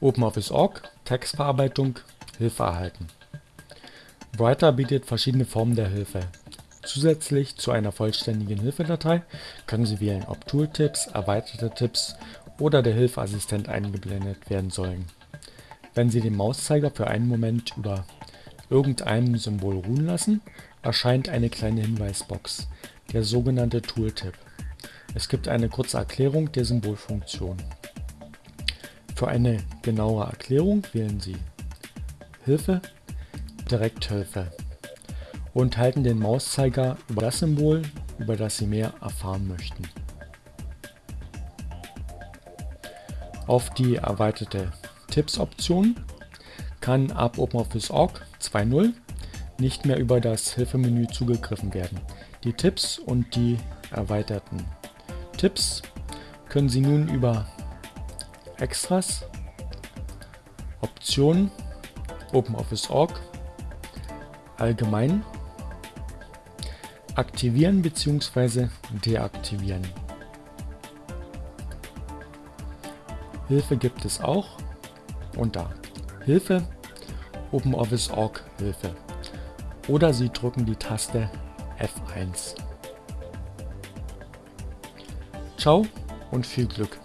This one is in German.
OpenOffice.org Textverarbeitung Hilfe erhalten. Writer bietet verschiedene Formen der Hilfe. Zusätzlich zu einer vollständigen Hilfedatei können Sie wählen, ob Tooltips, erweiterte Tipps oder der Hilfeassistent eingeblendet werden sollen. Wenn Sie den Mauszeiger für einen Moment über irgendeinem Symbol ruhen lassen, erscheint eine kleine Hinweisbox, der sogenannte Tooltip. Es gibt eine kurze Erklärung der Symbolfunktion. Für eine genauere Erklärung wählen Sie Hilfe, Direkthilfe und halten den Mauszeiger über das Symbol, über das Sie mehr erfahren möchten. Auf die erweiterte Tipps-Option kann ab OpenOffice.org 2.0 nicht mehr über das Hilfemenü zugegriffen werden. Die Tipps und die erweiterten Tipps können Sie nun über Extras, Optionen, OpenOffice.org, Allgemein aktivieren bzw. deaktivieren. Hilfe gibt es auch unter Hilfe OpenOffice.org Hilfe oder Sie drücken die Taste F1. Ciao und viel Glück!